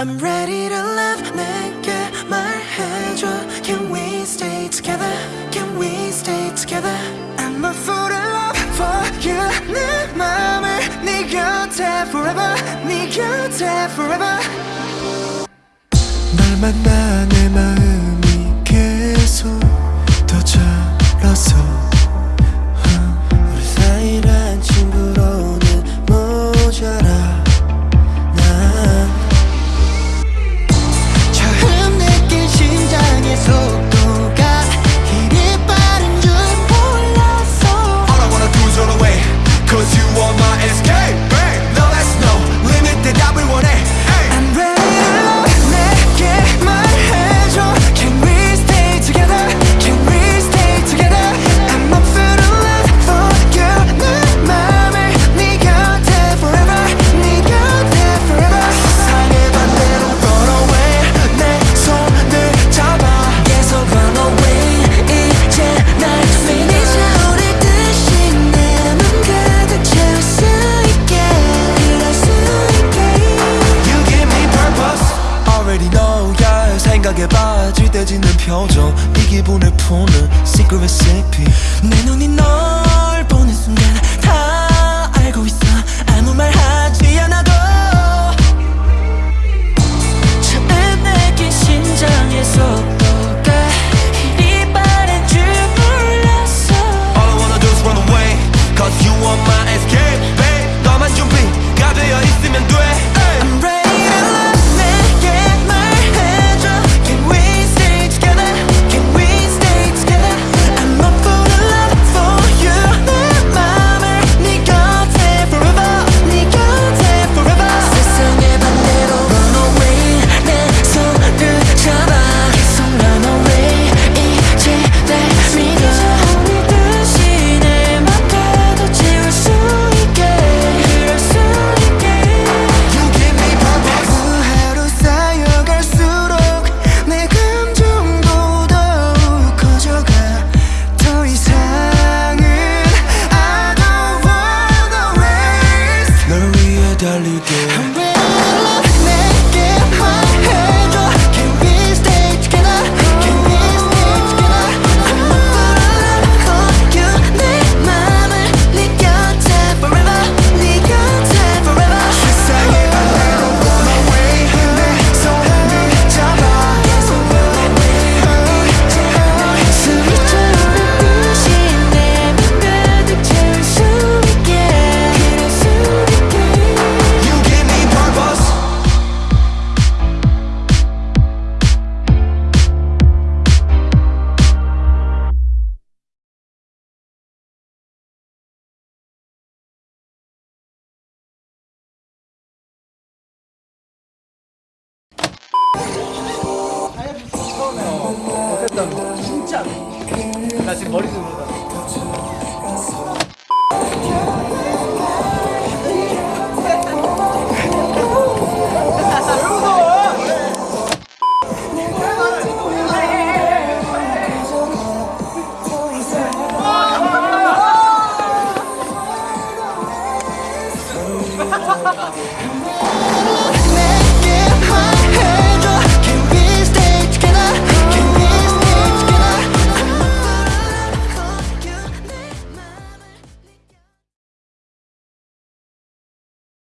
I'm ready to love. 내게 말해줘 Can we stay together? Can we stay together? I'm a fool in love for you 내 맘을 네 곁에 forever. 네 곁에 forever. 날 만나 내 마음이 계속 더 자라서 진하게 바지대지는 표정. 이 기분을 푸는 secret recipe. 내 눈이 너 못한다는 진짜 나 지금 머리도 못한다 Ha ha ha ha!